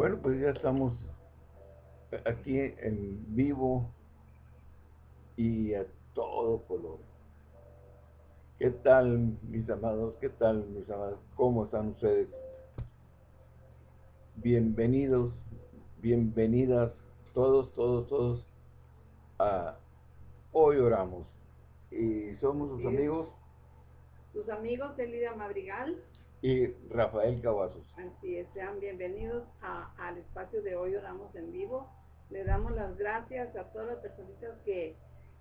Bueno, pues ya estamos aquí en vivo y a todo color. ¿Qué tal, mis amados? ¿Qué tal, mis amados? ¿Cómo están ustedes? Bienvenidos, bienvenidas, todos, todos, todos, a Hoy Oramos. Y somos sus amigos. Sus amigos Elida Madrigal y Rafael Cavazos. Así es, sean bienvenidos al espacio de hoy Oramos en Vivo. Le damos las gracias a todas las personas que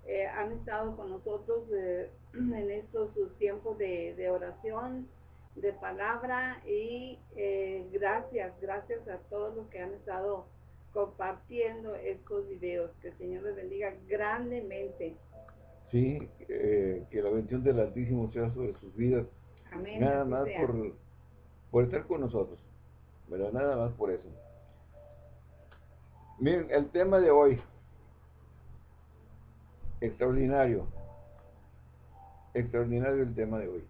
eh, han estado con nosotros eh, en estos tiempos de, oración, de palabra y eh, gracias, gracias a todos los que han estado compartiendo estos videos. Que el Señor les bendiga grandemente. Sí, que la bendición del Altísimo sea sobre sus vidas Nada más por, por estar con nosotros. pero Nada más por eso. Miren, el tema de hoy. Extraordinario. Extraordinario el tema de hoy.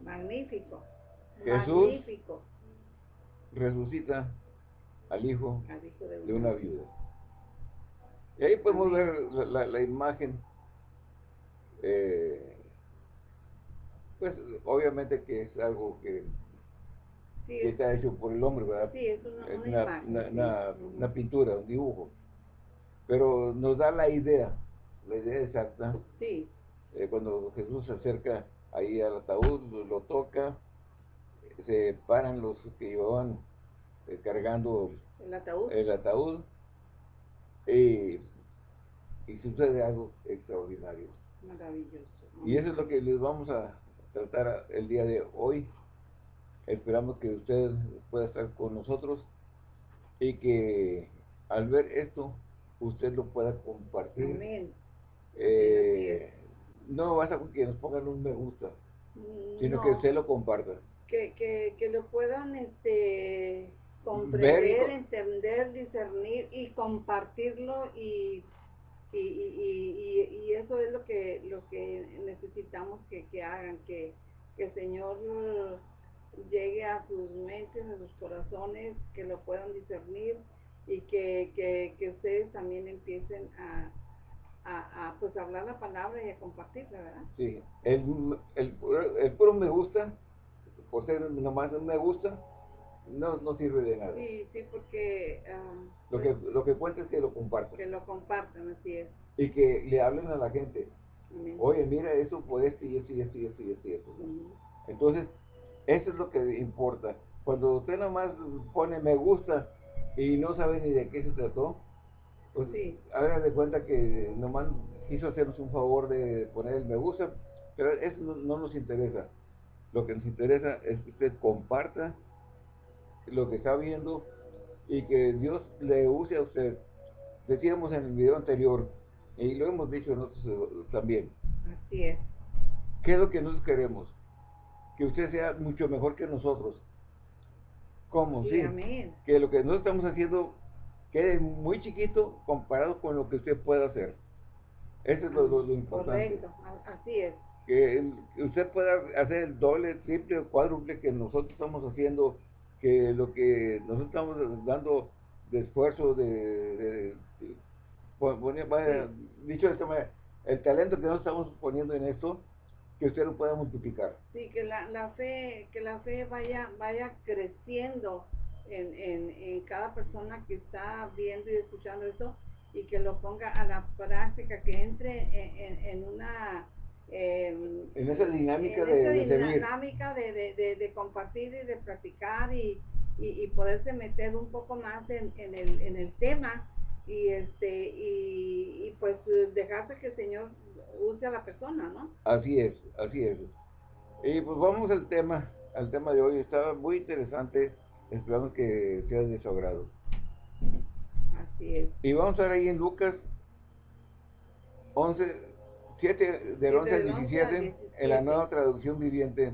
Magnífico. Jesús Magnífico. resucita al hijo, de, una, viuda. Y ahí podemos ver la, imagen eh, pues obviamente que es algo que, está hecho por el hombre, ¿verdad? Sí, es una, pintura, un dibujo. Pero nos da la idea, la idea exacta. Sí. Eh, cuando Jesús se acerca ahí al ataúd, lo, toca, se paran los que llevaban eh, cargando el ataúd, el ataúd y sucede algo extraordinario. Maravilloso. Y eso es lo que les vamos a, tratar el día de hoy. Esperamos que usted pueda estar con nosotros y que al ver esto usted lo pueda compartir. Eh, no basta con que nos pongan un me gusta, sino que usted lo comparta. Que, que, lo puedan este, comprender, entender, discernir y compartirlo y y, y, y, eso es lo que lo que necesitamos que, hagan, que, el Señor llegue a sus mentes, a sus corazones, que lo puedan discernir y que, ustedes también empiecen a, a, pues hablar la palabra y a compartirla, ¿verdad? Sí, el, el, el puro me gusta, por ser nomás me gusta, no, no sirve de nada. Sí, sí, porque... lo, que, lo que cuenta es que lo compartan. Que lo compartan, así es. Y que le hablen a la gente. Oye, mira, eso puede esto y esto y esto y esto y esto. Y esto. Entonces, eso es lo que importa. Cuando usted nomás pone me gusta y no sabe ni de qué se trató, pues sí. haga de cuenta que nomás quiso hacernos un favor de poner el me gusta, pero eso no nos interesa. Lo que nos interesa es que usted comparta lo que está viendo y que Dios le use a usted. Decíamos en el video anterior, y lo hemos dicho nosotros eh, también. Así es. ¿Qué es lo que nosotros queremos? Que usted sea mucho mejor que nosotros. ¿Cómo? Sí. Que lo que nosotros estamos haciendo quede muy chiquito comparado con lo que usted pueda hacer. Eso es lo, lo, importante. Correcto, así es. Que usted pueda hacer el doble, triple o cuádruple que nosotros estamos haciendo que lo que nosotros estamos dando de esfuerzo, de, dicho de esta manera, el talento que nosotros estamos poniendo en esto, que usted lo pueda multiplicar. Sí, que la, la fe, que la fe vaya, vaya creciendo en, en, en, cada persona que está viendo y escuchando esto y que lo ponga a la práctica, que entre en, en una en esa dinámica, de, dinámica de, compartir y de practicar y, y, poderse meter un poco más en, el, en el tema y este y, pues dejarse que el Señor use a la persona, ¿no? Así es, así es. Y pues vamos al tema, al tema de hoy. Estaba muy interesante. Esperamos que sea de su agrado. Así es. Y vamos a ver ahí en Lucas 11, 7 del 11 al 17 en la nueva traducción viviente.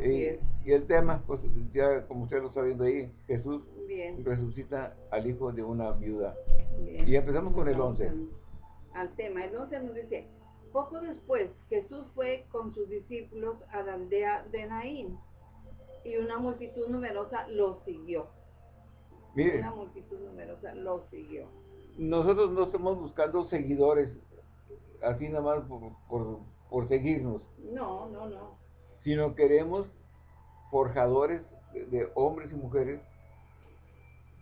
y, el tema, pues ya como usted lo está viendo ahí, Jesús resucita al hijo de una viuda. Y empezamos con el 11. Al tema, el 11 nos dice, poco después Jesús fue con sus discípulos a la aldea de Naín Y una multitud numerosa lo siguió. Mire, Una multitud numerosa lo siguió. nosotros no estamos buscando seguidores, así nada más por, por, por seguirnos, No, no, no. sino queremos forjadores de, de hombres y mujeres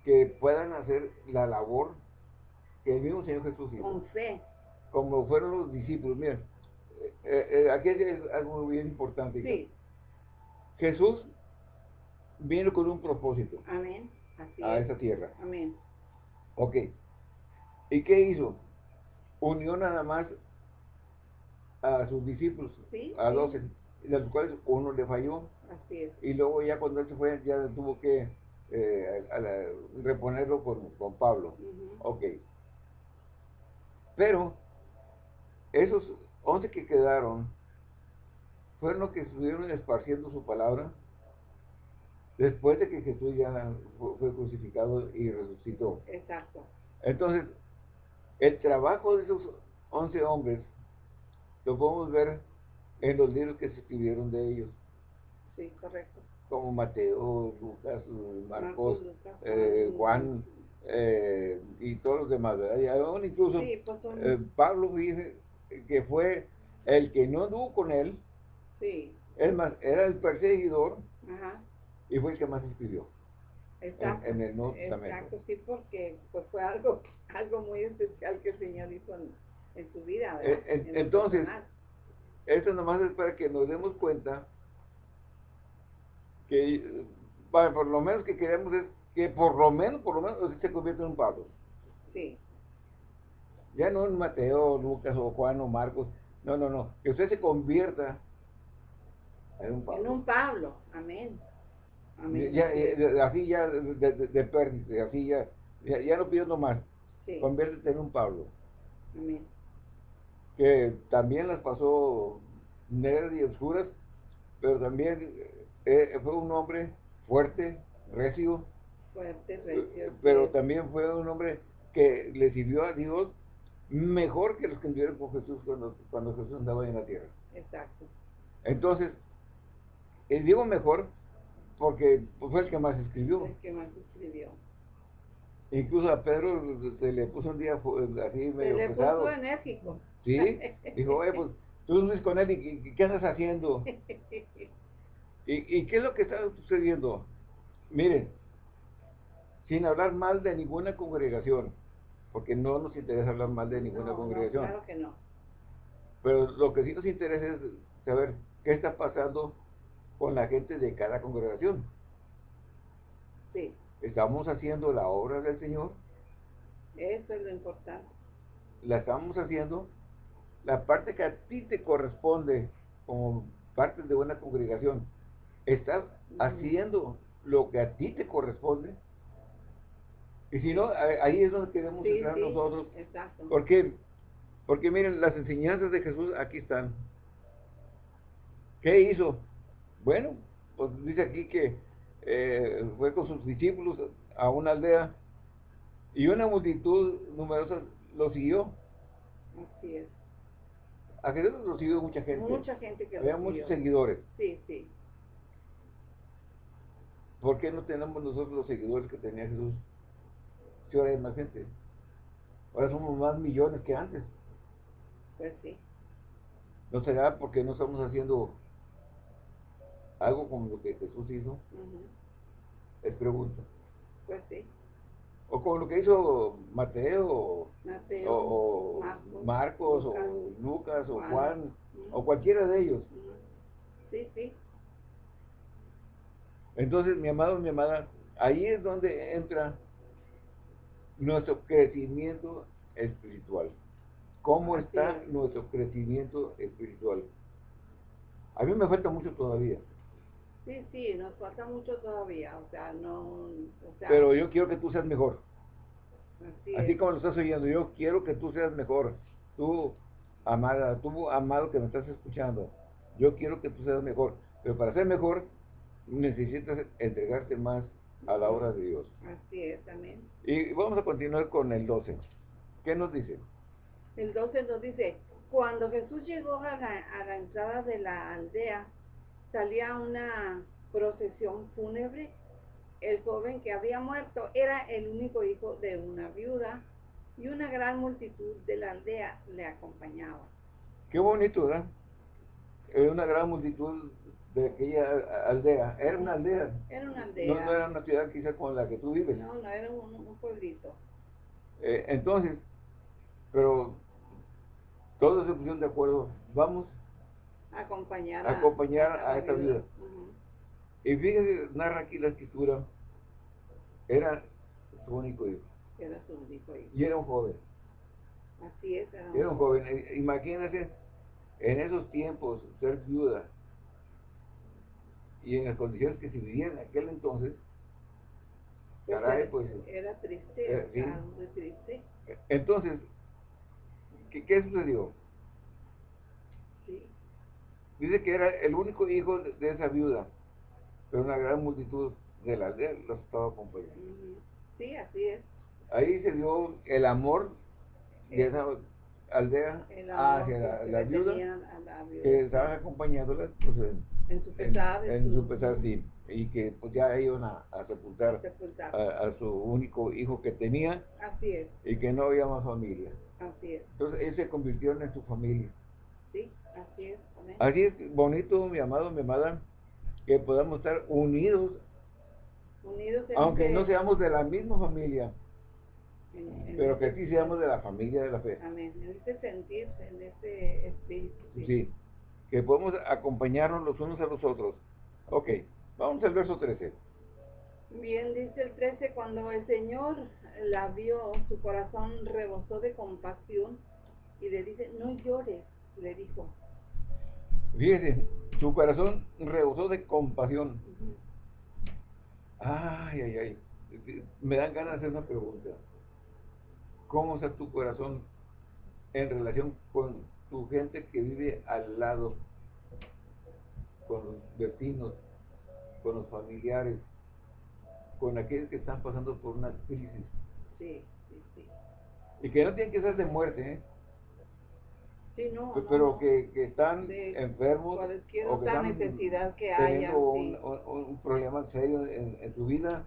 que puedan hacer la labor que el mismo Señor Jesús hizo. Con fe. como fueron los discípulos. Miren, eh, eh, aquí es algo bien importante. Sí. Jesús vino con un propósito Amén. Así a es. esta tierra. Amén. Ok. ¿Y qué hizo? Unió nada más a sus discípulos, Sí, a sí. doce, de los cuales uno le falló. Así es. Y luego ya cuando él se fue, ya tuvo que eh, a- a la- reponerlo con, con Pablo. Ujú. Ok. Pero esos once que quedaron fueron los que estuvieron esparciendo su palabra después de que Jesús ya fu- fue crucificado y resucitó. Exacto. Entonces, el trabajo de esos once hombres lo podemos ver en los libros que se escribieron de ellos, Sí, correcto. como Mateo, Lucas, Marcos, Lucas, eh, Juan. Eh, y todos los demás, ¿verdad? Y aún incluso Sí, pues son. eh, Pablo dice que fue el que no anduvo con él, sí. es más, era el perseguidor Ajá. y fue el que más escribió Exacto. en el Nuevo Testamento. Exacto, sí, porque pues fue algo, algo muy especial que el Señor hizo en, en su vida, ¿verdad? Eh, en- En lo entonces. Esto nomás es para que nos demos cuenta que, bueno, por lo menos que queremos es que por lo menos, por lo menos usted se convierta en un Pablo. Sí, Ya no en Mateo, Lucas o Juan o Marcos. No, no, no. Que usted se convierta en un Pablo. en un Pablo, amén. Amén. Ya, así ya de, de, de pérdida, así ya, ya, ya no pido más. Sí, Conviértete en un Pablo. amén. Que también las pasó negras y oscuras, pero también eh, fue un hombre fuerte, recio, Fuerte, recio. eh, pero sí. también fue un hombre que le sirvió a Dios mejor que los que anduvieron con Jesús cuando, cuando Jesús andaba en la tierra. Exacto. Entonces, eh, digo mejor porque fue el que más escribió. El que más escribió. Incluso a Pedro se le puso un día así Se medio le pesado. puso enérgico. ¿Sí? Dijo, oye, pues tú no con él y ¿qué- ¿qué andas haciendo? ¿Y, y qué es lo que está sucediendo? Miren, sin hablar mal de ninguna congregación, porque no nos interesa hablar mal de ninguna No, no, congregación, claro que no. pero lo que sí nos interesa es saber qué está pasando con la gente de cada congregación. Sí, ¿Estamos haciendo la obra del Señor? eso es lo importante. ¿La estamos haciendo? La parte que a ti te corresponde como parte de una congregación, ¿estás haciendo lo que a ti te corresponde? Y si no, ahí es donde queremos Sí, entrar sí, nosotros. exacto. ¿Por qué? Porque miren, las enseñanzas de Jesús aquí están. ¿Qué hizo? Bueno, pues dice aquí que eh, fue con sus discípulos a una aldea y una multitud numerosa lo siguió. Así es. A Jesús lo siguió mucha gente. Mucha gente que Había muchos seguidores. Sí, sí. ¿Por qué no tenemos nosotros los seguidores que tenía Jesús? Si ahora hay más gente. Ahora somos más millones que antes. Pues sí. ¿No será porque no estamos haciendo algo como lo que Jesús hizo? Ujú. Es pregunta. Pues sí. O como lo que hizo Mateo, o, Mateo, o Marcos, Marcos, Lucas, o Lucas, o Juan. O cualquiera de ellos. Sí, sí. Entonces, mi amado, mi amada, ahí es donde entra nuestro crecimiento espiritual. ¿Cómo Así está es. nuestro crecimiento espiritual? A mí me falta mucho todavía, Sí, sí, nos falta mucho todavía, o sea, no, o sea, pero yo quiero que tú seas mejor. así, como lo estás oyendo, yo quiero que tú seas mejor. Tú, amada, tú, amado que me estás escuchando, yo quiero que tú seas mejor. Pero para ser mejor, necesitas entregarte más a la obra de Dios. Así es, también. Y vamos a continuar con el 12. ¿Qué nos dice? El 12 nos dice, cuando Jesús llegó a la, a la entrada de la aldea, salía una procesión fúnebre. El joven que había muerto era el único hijo de una viuda y una gran multitud de la aldea le acompañaba. Qué bonito, ¿verdad? Una gran multitud de aquella aldea. Era una aldea. Era una aldea. No, era una ciudad quizás con la que tú vives. No, no, era un, pueblito. Eh, entonces, pero todos se pusieron de acuerdo. Vamos acompañar a, acompañar a, esta vida. Y fíjese, narra aquí la escritura, era su único hijo. Era su único hijo. Y era un joven. Así es. Era un, era un joven. Eh, imagínense, en esos tiempos, ser viuda y en las condiciones que se vivían en aquel entonces, pues caray, pues... Era triste, triste. Entonces, ¿qué, qué sucedió? Dice que era el único hijo de, esa viuda, pero una gran multitud de la aldea los estaba acompañando. Sí, así es. Ahí se dio el amor de esa aldea hacia la, viuda, que estaba acompañándola pues, en, su pesar, en, su pesar sí, y que pues ya iban a, sepultar, A, su único hijo que tenía así es. y que no había más familia. Así es. Entonces él se convirtió en su familia. Sí, así es. Así es bonito, mi amado, mi amada, que podamos estar unidos, unidos aunque no seamos de la misma familia pero que sí seamos de la familia de la fe. Amén. En ese sentir, en ese espíritu. Sí. Que podemos acompañarnos los unos a los otros. Ok, vamos al verso 13. Bien, dice el 13, cuando el Señor la vio, su corazón rebosó de compasión y le dice, no llores, le dijo. Fíjese, su corazón rebosó de compasión. Ay, ay, ay. Me dan ganas de hacer una pregunta cómo está tu corazón en relación con tu gente que vive al lado, con los vecinos, con los familiares, con aquellos que están pasando por una crisis. Sí, sí, sí. Y que no tienen que ser de muerte, ¿eh? Sí, no, pero Que, que, están enfermos o que están necesidad que haya, un, un, problema serio en, en tu vida.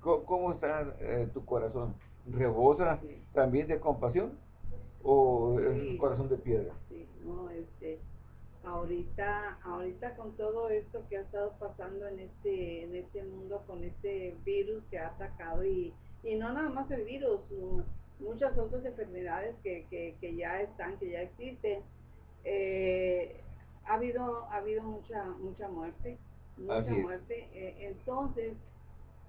¿Cómo, está eh, tu corazón? rebosa también de compasión o es un corazón de piedra? Sí, no, este, ahorita, ahorita con todo esto que ha estado pasando en este, en este mundo, con este virus que ha atacado y, y no nada más el virus, muchas otras enfermedades que, que, que ya están, que ya existen, eh, ha habido, ha habido mucha, mucha muerte, mucha muerte, eh, entonces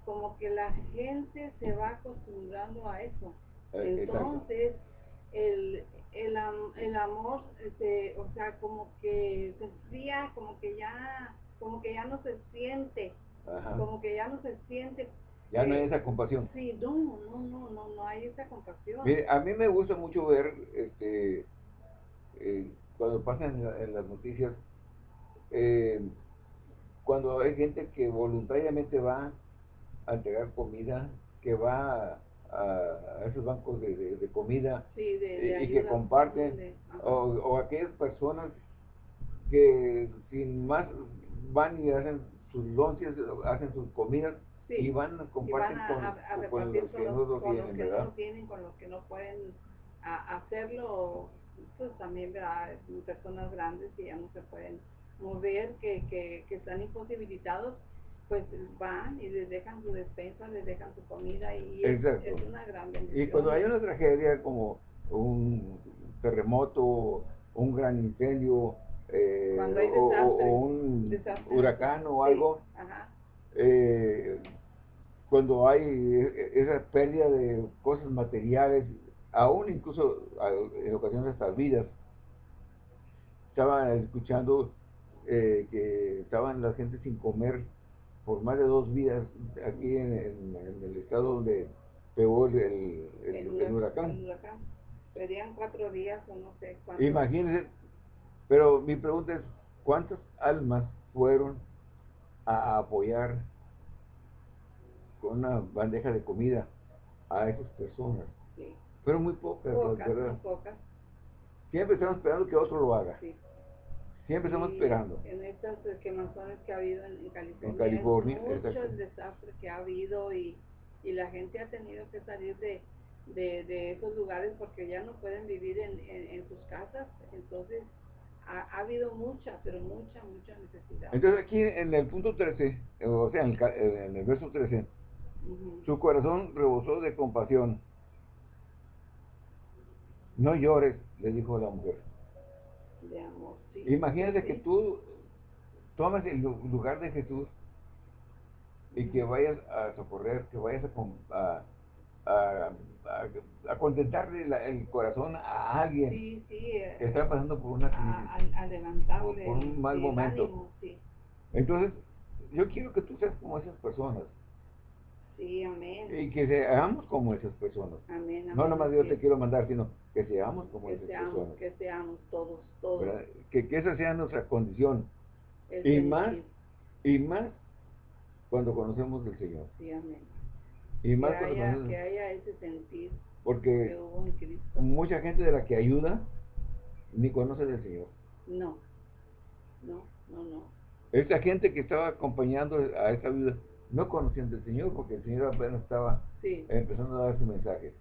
como que la gente se va acostumbrando a eso. Eh, Entonces, el, el, el amor, este, o sea, como que se enfría, como que ya, como que ya no se siente, como que ya no se siente. Ya no hay esa compasión. Sí, no, no, no, no, no hay esa compasión. Mire, a mí me gusta mucho ver, este, eh, cuando pasan en, las noticias, eh, cuando hay gente que voluntariamente va a entregar comida, que va a, esos bancos de, comida y, que comparten, o, aquellas personas que sin más van y hacen sus lonches, hacen sus comidas y van a compartir con, los que, no, lo tienen, no tienen, con los que no pueden hacerlo, pues también ¿verdad? personas grandes que ya no se pueden mover, que, que, que están imposibilitados pues van y les dejan su despensa, les dejan su comida y es, una gran bendición. Y cuando hay una tragedia como un terremoto, un gran incendio, eh, o, un huracán o algo, eh, cuando hay esa pérdida de cosas materiales, aún incluso en ocasiones hasta vidas, estaba escuchando eh, que estaban la gente sin comer por más de dos días aquí en, el estado donde pegó el, el, huracán. Serían cuatro días o no sé cuántos. Imagínense, pero mi pregunta es, ¿cuántas almas fueron a apoyar con una bandeja de comida a esas personas? Sí. Fueron muy pocas, pocas, pocas. Siempre estamos esperando que otro lo haga. Sí. Siempre estamos esperando. En estas quemazones que ha habido en, California. En California, mucho el desastre que ha habido y, y la gente ha tenido que salir de, de, de, esos lugares porque ya no pueden vivir en, en, sus casas. Entonces, ha, ha, habido mucha, pero mucha, mucha necesidad. Entonces, aquí en el punto 13, o sea, en el, en el verso 13, su corazón rebosó de compasión. No llores, le dijo la mujer. De amor, sí. Imagínate que tú tomes el lugar de Jesús y que vayas a socorrer, que vayas a, a, a, contentarle el corazón a alguien que está pasando por una crisis, por, un mal momento. Entonces, yo quiero que tú seas como esas personas. Sí, amén. Y que seamos como esas personas. Amén, No nomás yo te quiero mandar, sino que seamos como esas personas. Que seamos todos, todos. Que, que, esa sea nuestra condición. y más, y más cuando conocemos del Señor. Sí, amén. Y más que, haya, que haya ese sentir porque mucha gente de la que ayuda ni conoce del Señor. No, no, no, no. Esta gente que estaba acompañando a esta vida no conocían del Señor porque el Señor apenas estaba empezando a dar su mensaje.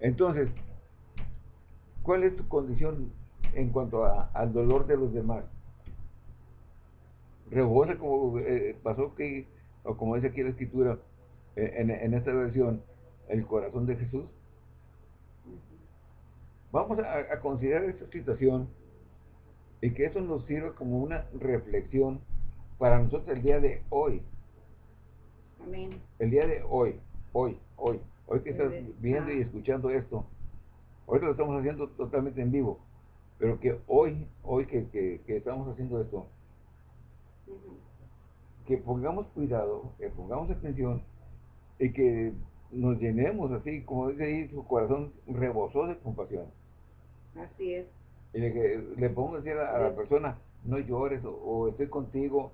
Entonces, ¿cuál es tu condición en cuanto al dolor de los demás? Rebosa como eh, pasó que, o como dice aquí la escritura, eh, en, esta versión, el corazón de Jesús. Vamos a, a considerar esta situación y que eso nos sirva como una reflexión para nosotros el día de hoy. El día de hoy, hoy, hoy, hoy que estás viendo y escuchando esto, hoy lo estamos haciendo totalmente en vivo, pero que hoy, hoy que, que, estamos haciendo esto, que pongamos cuidado, que pongamos atención y que nos llenemos así, como dice ahí, su corazón rebosó de compasión. Así es. Y que le pongo decir a, la persona, no llores o estoy contigo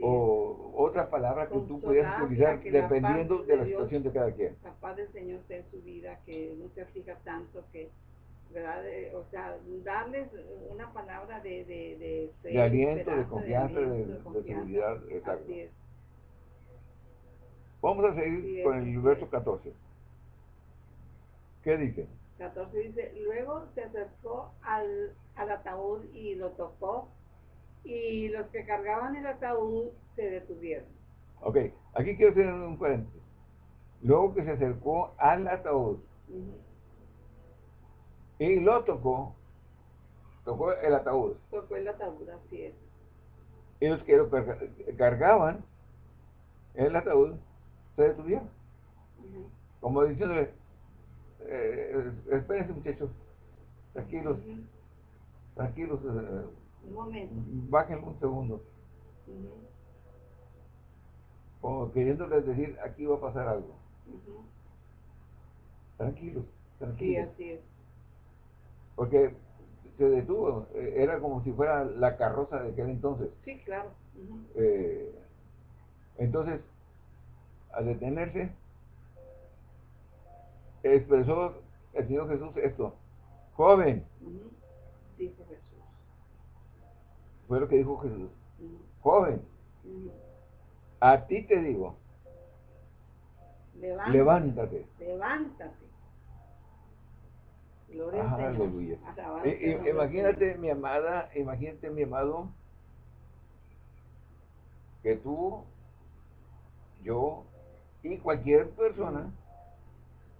o otra palabra que tú pudieras utilizar dependiendo de, la situación de cada quien. La paz del Señor sea en su vida, que no se aflija tanto, que, ¿verdad? o sea, darles una palabra de, de, de, aliento, de confianza, de, seguridad. Exacto. Vamos a seguir con el verso 14. ¿Qué dice? 14 dice, luego se acercó al, al ataúd y lo tocó y los que cargaban el ataúd se detuvieron. Ok, aquí quiero hacer un paréntesis. Luego que se acercó al ataúd y lo tocó, tocó el ataúd. Tocó el ataúd, así es. Y los que lo cargaban el ataúd se detuvieron. Como diciéndole, eh, espérense muchachos, tranquilos, tranquilos. Eh, un momento. Bajen un segundo. Como queriéndoles decir, aquí va a pasar algo. Tranquilos, tranquilos. Sí, así es. Porque se detuvo, eh, era como si fuera la carroza de aquel entonces. Sí, claro. Eh, entonces, al detenerse, expresó el Señor Jesús esto, joven. Fue lo que dijo Jesús. Joven, a ti te digo, levántate. Levántate. Gloria aleluya. imagínate, mi amada, imagínate, mi amado, que tú, yo y cualquier persona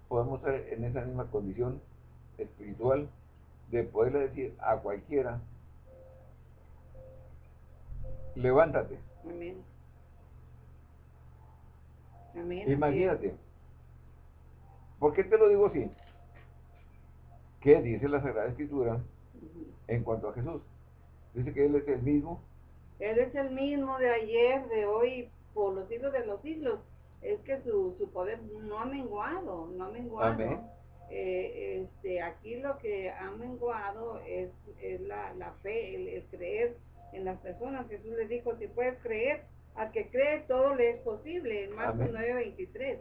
podemos estar en esa misma condición espiritual de poderle decir a cualquiera, levántate. Amén. Amén. Imagínate. ¿Por qué te lo digo así? ¿Qué dice la Sagrada Escritura en cuanto a Jesús? Dice que Él es el mismo. Él es el mismo de ayer, de hoy, por los siglos de los siglos. Es que su, su poder no ha menguado, no ha menguado. Amén. Eh, este, aquí lo que ha menguado es, es la, la fe, el, el creer en las personas. Jesús les dijo, si puedes creer, al que cree todo le es posible, en Marcos 9:23.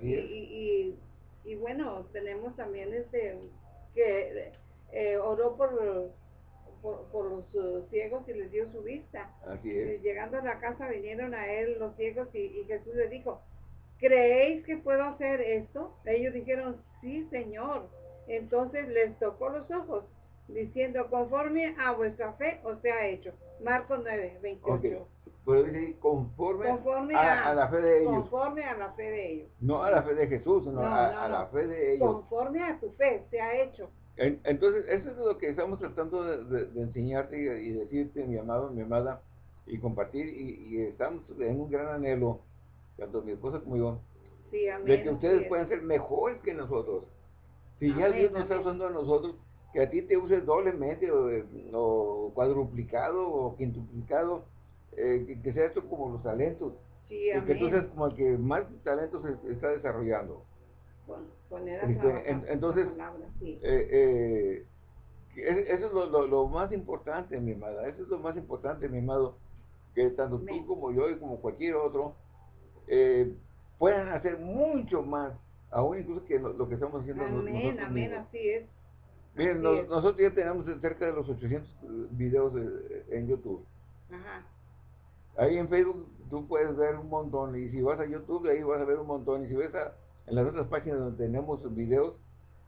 Y, y, y, bueno, tenemos también este que eh, oró por, por, los uh, ciegos y les dio su vista. Así es. llegando a la casa vinieron a él los ciegos y, y Jesús les dijo, ¿creéis que puedo hacer esto? Ellos dijeron, sí, Señor. Entonces les tocó los ojos, diciendo, conforme a vuestra fe os sea hecho. Marcos 9, 28. Pero dice, conforme, a, la fe de ellos. Conforme a la fe de ellos. No a la fe de Jesús, sino a, la fe de ellos. Conforme a tu fe se ha hecho. entonces, eso es lo que estamos tratando de, enseñarte y, decirte, mi amado, mi amada, y compartir, y, estamos en un gran anhelo, tanto mi esposa como yo, de que ustedes puedan ser mejores que nosotros. Si ya Dios nos está usando a nosotros, que a ti te uses doblemente o, cuadruplicado o quintuplicado, eh, que, sea esto como los talentos. Sí, y que tú seas como el que más talentos está desarrollando. Este, entonces, eh, eh, eso es lo, lo, más importante, mi amada. Eso es lo más importante, mi amado. Que tanto tú como yo y como cualquier otro puedan hacer mucho más aún incluso que lo, que estamos haciendo amén, nosotros amén, así es. Miren, nosotros ya tenemos cerca de los 800 videos en YouTube. Ajá. Ahí en Facebook tú puedes ver un montón, y si vas a YouTube, ahí vas a ver un montón, y si ves en las otras páginas donde tenemos videos,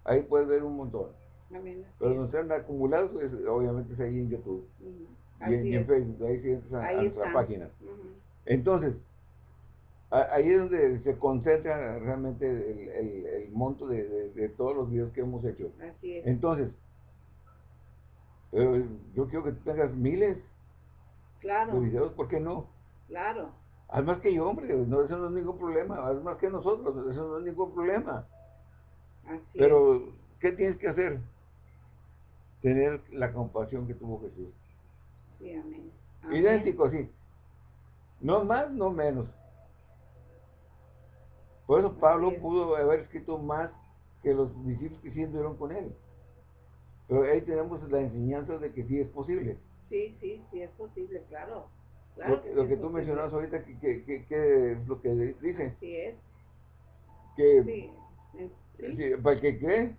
ahí puedes ver un montón. Amén, Pero donde están acumulados, pues, obviamente es ahí en YouTube. y, en, Facebook, ahí sí entras a, nuestra página. Entonces, ahí es donde se concentra realmente el, monto de, todos los videos que hemos hecho. Así es. Entonces, eh, yo quiero que tú tengas miles claro. de videos, ¿por qué no? Claro. Haz más que yo, hombre, no, eso no es ningún problema, haz más que nosotros, eso no es ningún problema. Así Pero, ¿qué tienes que hacer? Tener la compasión que tuvo Jesús. Sí, amén. Idéntico, sí. No más, no menos. Por eso Pablo pudo haber escrito más que los discípulos que sí anduvieron con él. Pero ahí tenemos la enseñanza de que sí es posible. Sí, sí, sí es posible, claro. lo que, tú mencionas ahorita, que, que, que, lo que dice. Sí es. Que, sí, para el que cree,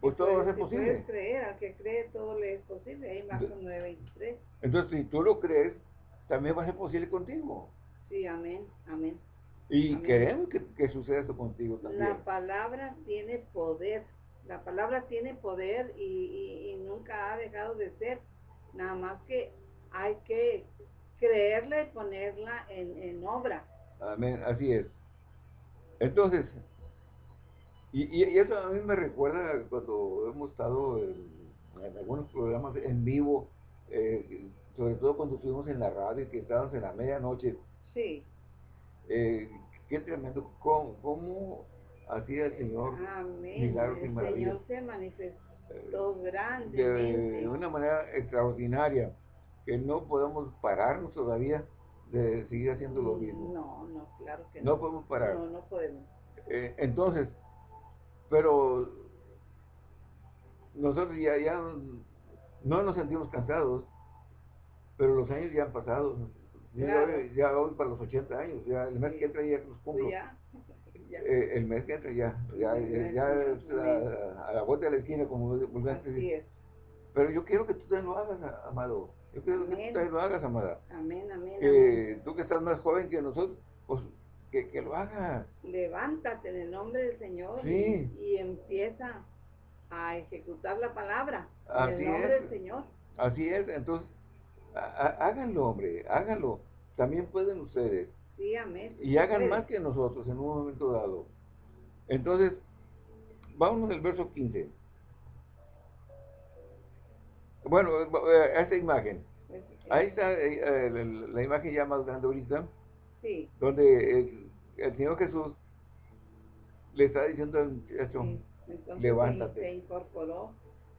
pues todo va a ser si posible. Creer, al que cree todo le es posible. Ahí Marcos 9.23. Entonces, si tú lo crees, también va a ser posible contigo. Sí, amén, amén. Y queremos que, suceda eso contigo también. La palabra tiene poder. La palabra tiene poder y, nunca ha dejado de ser. Nada más que hay que creerla y ponerla en, obra. Amén, así es. Entonces, y, eso a mí me recuerda cuando hemos estado en, algunos programas en vivo, eh, sobre todo cuando estuvimos en la radio, que estábamos en la medianoche. Sí. Eh, qué tremendo, cómo, cómo hacía el Señor Amén. milagros y maravillas. El Señor se manifestó grandemente. De, una manera extraordinaria, que no podemos pararnos todavía de seguir haciendo lo mismo. No, no, claro que no. No podemos parar. No, no podemos. Eh, entonces, pero nosotros ya, ya no nos sentimos cansados, pero los años ya han pasado. Ya, voy para los 80 años, ya el mes que entra ya los cumplo. Eh, el mes que entra ya, ya, ya, a, la vuelta de la esquina, como Así Pero yo quiero que tú también lo hagas, amado. Yo quiero que tú también lo hagas, amada. Amén, amén. Tú que estás más joven que nosotros, pues que, que lo hagas. Levántate en el nombre del Señor y, y, empieza a ejecutar la palabra en el nombre del Señor. Así es, entonces háganlo, hombre, háganlo. También pueden ustedes. Sí, amén. Y hagan más que nosotros en un momento dado. Entonces, vámonos al verso 15. Bueno, eh, esta imagen. Ahí está eh, eh, la, imagen ya más grande ahorita. Sí. Donde el, Señor Jesús le está diciendo al muchacho, levántate. Se incorporó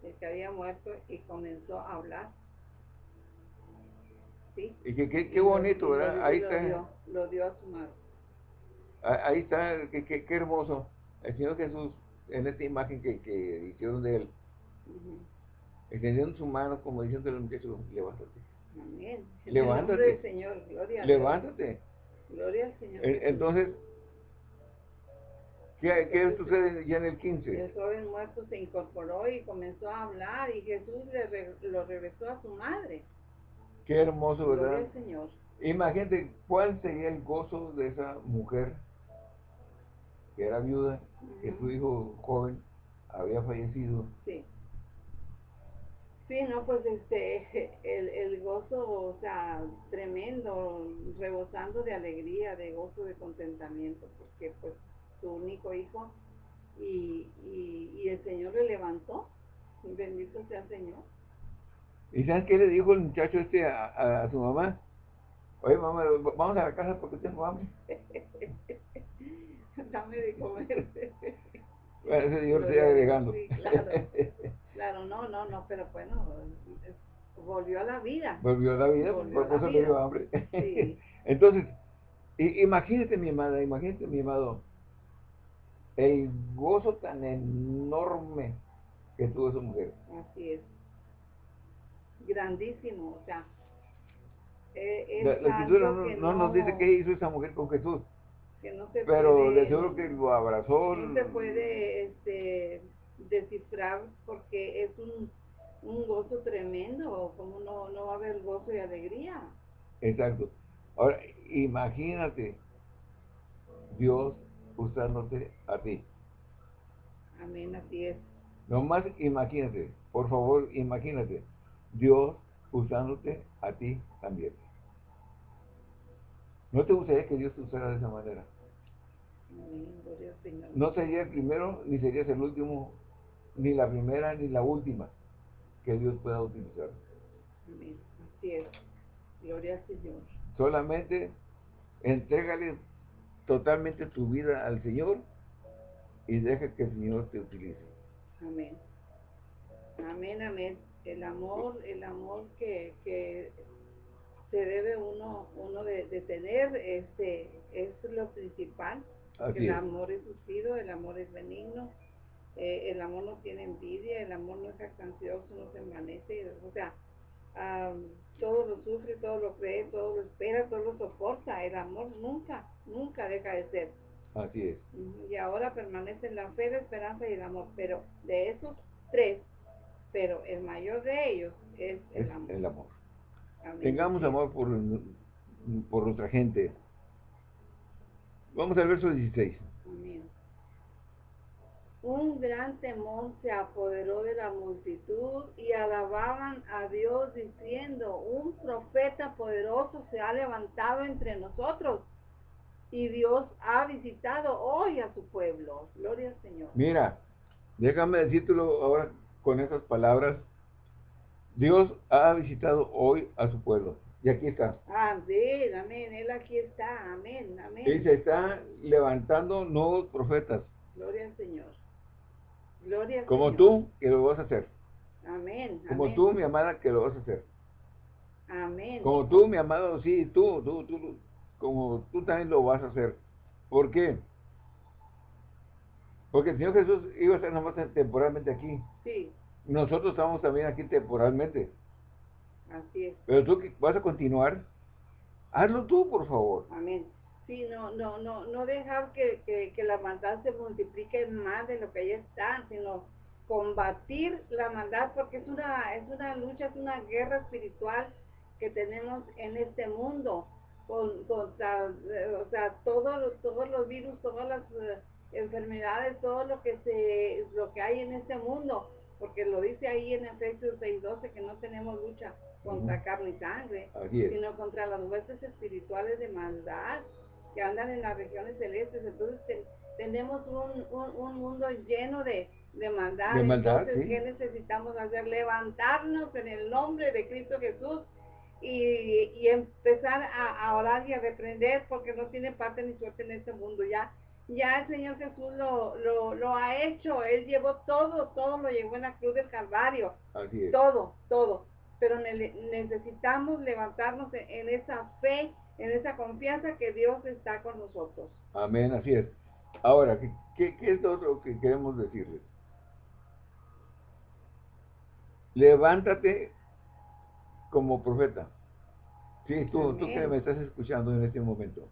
el que había muerto y comenzó a hablar y que qué bonito, ¿verdad? ahí está. Lo dio, a su madre. Ahí está, qué, qué, hermoso. El Señor Jesús, en esta imagen que, que hicieron de él, extendiendo su mano como diciendo al muchacho, levántate. Amén. Levántate. Señor, gloria levántate. Gloria al Señor. Entonces, ¿Qué, qué sucede ya en el 15? El joven muerto se incorporó y comenzó a hablar y Jesús le lo regresó a su madre. Qué hermoso, ¿verdad? Señor. Imagínate cuál sería el gozo de esa mujer que era viuda, que su hijo joven había fallecido. Sí. Sí, no, pues este, el, el gozo, o sea, tremendo, rebosando de alegría, de gozo, de contentamiento, porque pues su único hijo y, y, y el Señor le levantó, bendito sea el Señor. ¿Y sabes qué le dijo el muchacho este a, a, su mamá? Oye, mamá, vamos a la casa porque tengo hambre. Dame de comer. bueno, ese Dios sigue agregando. Sí, claro. claro, no, no, no, pero bueno, volvió a la vida. Volvió a la vida, por eso le dio hambre. Sí. Entonces, imagínate mi amada, imagínate mi amado, el gozo tan enorme que tuvo esa mujer. Así es grandísimo, o sea. Eh, la, escritura no, nos dice qué hizo esa mujer con Jesús. Que no se pero de seguro que lo abrazó. No se puede este, descifrar porque es un, un gozo tremendo, como no, no va a haber gozo y alegría. Exacto. Ahora, imagínate Dios usándote a ti. Amén, así es. Nomás imagínate, por favor, imagínate. Dios usándote a ti también. ¿No te gustaría que Dios te usara de esa manera? No sería el primero, ni serías el último, ni la primera, ni la última que Dios pueda utilizar. Amén. Así es. Gloria al Señor. Solamente entrégale totalmente tu vida al Señor y deja que el Señor te utilice. Amén. Amén, amén el amor, el amor que, que se debe uno, uno de, tener, este, es lo principal. el amor es suicidio, el amor es benigno, eh, el amor no tiene envidia, el amor no es jactancioso, no se envanece, o sea, todo lo sufre, todo lo cree, todo lo espera, todo lo soporta. El amor nunca, nunca deja de ser. Así es. Y ahora permanece la fe, la esperanza y el amor. Pero de esos tres, pero el mayor de ellos es el amor. El amor. Tengamos amor por, por nuestra gente. Vamos al verso 16. Un gran temor se apoderó de la multitud y alababan a Dios diciendo, un profeta poderoso se ha levantado entre nosotros y Dios ha visitado hoy a su pueblo. Gloria al Señor. Mira, déjame decírtelo ahora con esas palabras, Dios ha visitado hoy a su pueblo. Y aquí está. Amén, amén. Él aquí está. Amén, amén. Y se está levantando nuevos profetas. Gloria al Señor. Gloria al Como tú, que lo vas a hacer. Amén. Como tú, mi amada, que lo vas a hacer. Amén. Como tú, mi amado, sí, tú, tú, tú, como tú también lo vas a hacer. ¿Por qué? Porque el Señor Jesús iba a estar nomás temporalmente aquí. Sí. Nosotros estamos también aquí temporalmente. Así es. Pero tú vas a continuar, hazlo tú, por favor. Amén. Sí, no, no, no, no dejar que, que, la maldad se multiplique más de lo que ya está, sino combatir la maldad porque es una, es una lucha, es una guerra espiritual que tenemos en este mundo con, contra, o sea, todos, todos los virus, todas las enfermedades, todo lo que se, lo que hay en este mundo, porque lo dice ahí en Efesios 6:12 que no tenemos lucha contra carne y sangre, sino contra las huestes espirituales de maldad que andan en las regiones celestes. Entonces tenemos un, un, mundo lleno de, de maldad. Entonces, ¿qué necesitamos hacer? Levantarnos en el nombre de Cristo Jesús y, y empezar a, a, orar y a reprender porque no tiene parte ni suerte en este mundo. Ya ya el Señor Jesús lo, lo, ha hecho, Él llevó todo, todo lo llevó en la cruz del Calvario. Todo, todo. Pero necesitamos levantarnos en, esa fe, en esa confianza que Dios está con nosotros. Amén, así es. Ahora, ¿qué, qué, es lo que queremos decirles? Levántate como profeta. Sí, tú, tú que me estás escuchando en este momento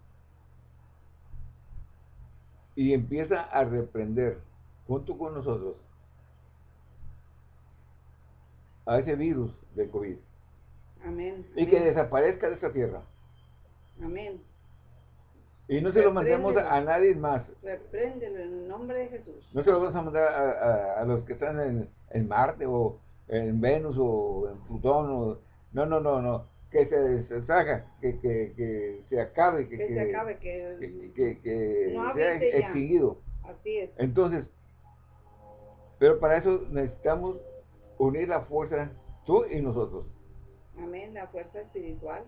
y empieza a reprender junto con nosotros a ese virus de COVID. Amén. Y que desaparezca de esta tierra. Amén. Y no se lo mandemos a, nadie más. Repréndelo en el nombre de Jesús. No se lo vamos a mandar a, los que están en, en, Marte o en Venus o en Plutón. O, no, no, no, no. Que se deshaga, que, que, que se acabe, que, que se acabe, que, que, que sea extinguido. Así es. Entonces, pero para eso necesitamos unir la fuerza, tú y nosotros. Amén, la fuerza espiritual.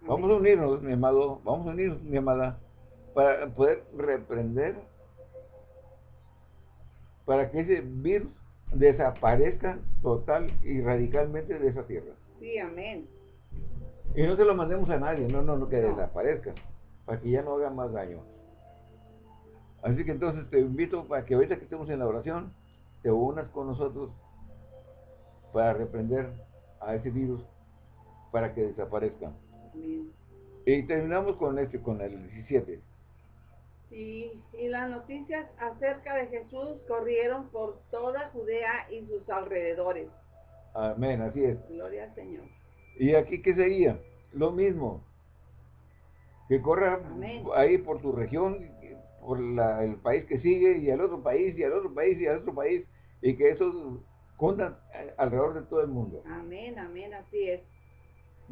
Vamos a unirnos, mi amado, vamos a unirnos, mi amada, para poder reprender, para que ese virus desaparezca total y radicalmente de esa tierra. Sí, amén. Y no se lo mandemos a nadie, no, no, no, que desaparezca, para que ya no haga más daño. Así que entonces te invito para que ahorita que estemos en la oración, te unas con nosotros para reprender a ese virus para que desaparezca. Y terminamos con este, con el 17. y las noticias acerca de Jesús corrieron por toda Judea y sus alrededores. Amén, así es. Gloria al Señor. ¿Y aquí qué sería? Lo mismo. Que corra ahí por tu región, por el país que sigue, y al otro país, y al otro país, y al otro país, y que eso cunda alrededor de todo el mundo. Amén, amén, así es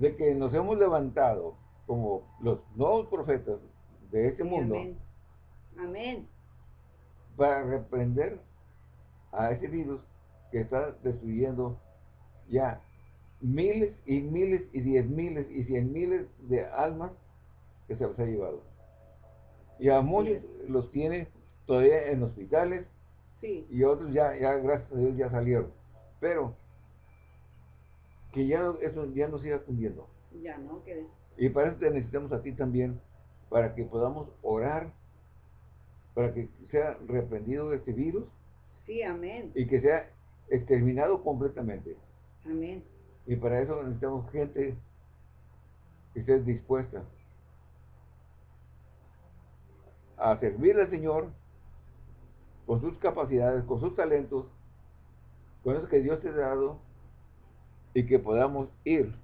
de que nos hemos levantado como los nuevos profetas de este mundo. Amén. Para reprender a ese virus que está destruyendo ya miles y miles y diez miles y cien miles de almas que se ha llevado. Y a muchos los tiene todavía en hospitales y otros ya, ya, gracias a Dios, ya salieron. Pero que ya eso ya no siga cundiendo. Ya no, que... Y para eso te necesitamos a ti también, para que podamos orar, para que sea reprendido este virus. Sí, amén. Y que sea exterminado completamente. Amén. Y para eso necesitamos gente que esté dispuesta a servir al Señor con sus capacidades, con sus talentos, con eso que Dios te ha dado y que podamos ir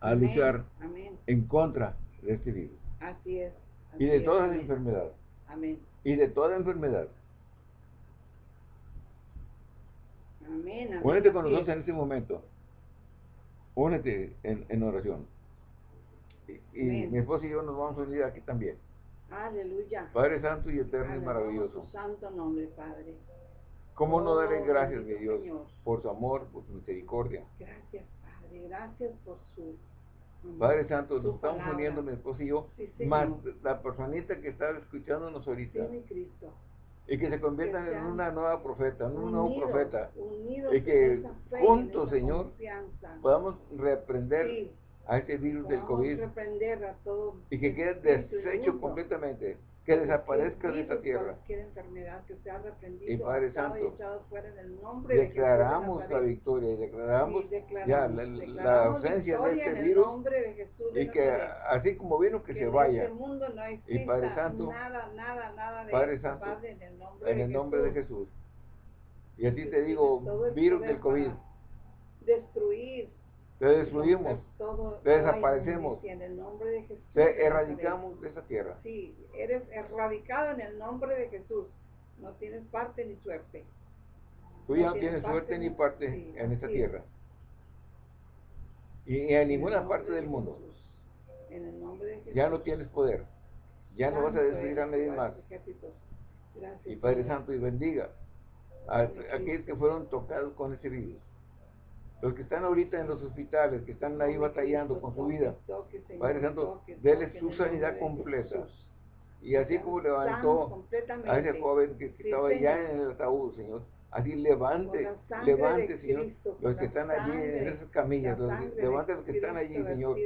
a luchar en contra de este virus. Así es. y de todas las enfermedades. Amén. Y de toda enfermedad. Amén. Únete con nosotros en este momento. Únete en, oración. Y, mi esposo y yo nos vamos a unir aquí también. Aleluya. Padre Santo y Eterno y maravilloso. Santo nombre, Padre. ¿Cómo no darle gracias, mi Dios, por su amor, por su misericordia? Gracias, Padre, gracias por su... Padre Santo, nos estamos uniendo mi esposo y yo, más la personita que está escuchándonos ahorita. Sí, mi Cristo. Y que se conviertan en una nueva profeta, en un nuevo profeta. y que juntos, Señor, podamos reprender a este virus del COVID. y que quede deshecho completamente que desaparezca de esta tierra. enfermedad que sea y Padre Santo, declaramos la victoria y declaramos, ya la, ausencia de este virus y que así como vino que, se vaya. y Padre Santo, Padre Santo, en el nombre, de, Jesús. Y a ti te digo, virus del COVID, destruir te destruimos, te desaparecemos, te erradicamos de esa tierra. Sí, eres erradicado en el nombre de Jesús. No tienes parte ni suerte. Tú ya no tienes suerte ni parte en esta tierra. Y en ninguna parte del mundo. En el nombre de Jesús. Ya no tienes poder. Ya no vas a destruir a nadie más. Y Padre Santo, y bendiga a aquellos que fueron tocados con ese virus los que están ahorita en los hospitales, que están ahí batallando con su vida, Padre Santo, déle su sanidad completa. Y así como levantó a ese joven que estaba ya en el ataúd, Señor, así levante, levante, Señor, los que están allí en esas camillas, levante los que están allí, Señor,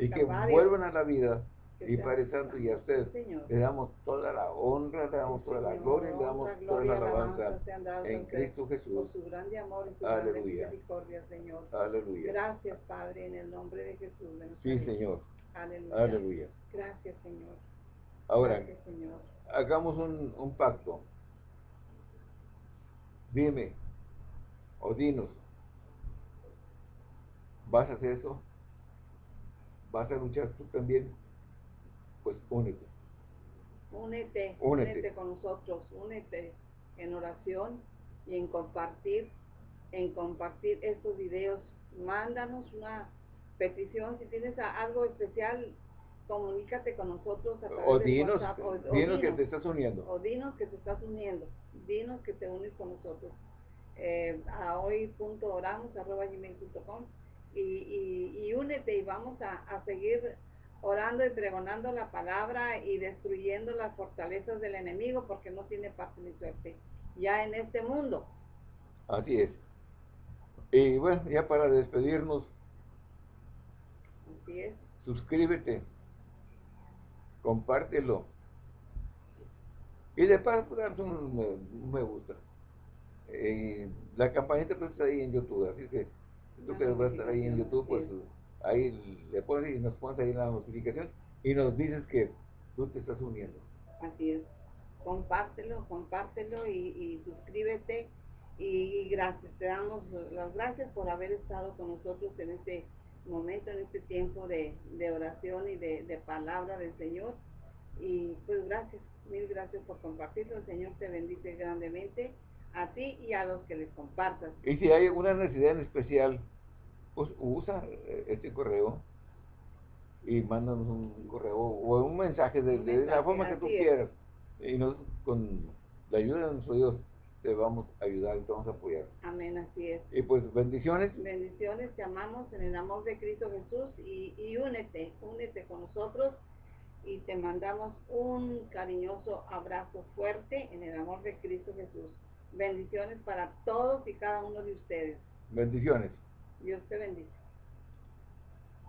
y que vuelvan a la vida y Padre Santo, y a usted le damos toda la honra, le damos toda la gloria, le damos toda la alabanza en Cristo Jesús. Por su grande amor y su grande misericordia, Señor. Aleluya. Gracias, Padre, en el nombre de Jesús. sí, Señor. Aleluya. Aleluya. Gracias, Señor. Ahora, hagamos un, un pacto. Dime, o dinos, ¿vas a hacer eso? ¿Vas a luchar tú también? Pues únete. Únete, únete, con nosotros, únete en oración y en compartir, en compartir estos videos. Mándanos una petición, si tienes algo especial, comunícate con nosotros a través o dinos, de WhatsApp. O, dinos, que te estás uniendo. O dinos que te estás uniendo. Dinos que te unes con nosotros. Eh, a hoy.oramos.com y, y, y únete y vamos a, a seguir orando y pregonando la palabra y destruyendo las fortalezas del enemigo porque no tiene parte ni suerte ya en este mundo. Así es. Y bueno, ya para despedirnos, Así es. suscríbete, compártelo. Y de paso, un me gusta. Eh, la campanita pues está ahí en YouTube, así que tú que vas a estar ahí en YouTube, pues ahí le pones y nos pones ahí la notificación y nos dices que tú te estás uniendo. Así es. Compártelo, compártelo y, suscríbete y, gracias. Te damos las gracias por haber estado con nosotros en este momento, en este tiempo de, oración y de, de palabra del Señor. Y pues gracias, mil gracias por compartirlo. El Señor te bendice grandemente a ti y a los que les compartas. Y si hay alguna necesidad en especial, pues usa eh, este correo y mándanos un correo o un mensaje de, la forma que tú quieras. Y nos, con la ayuda de nuestro Dios te vamos a ayudar y te vamos a apoyar. Amén, así es. Y pues bendiciones. Bendiciones, te amamos en el amor de Cristo Jesús y, y únete, únete con nosotros y te mandamos un cariñoso abrazo fuerte en el amor de Cristo Jesús. Bendiciones para todos y cada uno de ustedes. Bendiciones. Dios te bendice.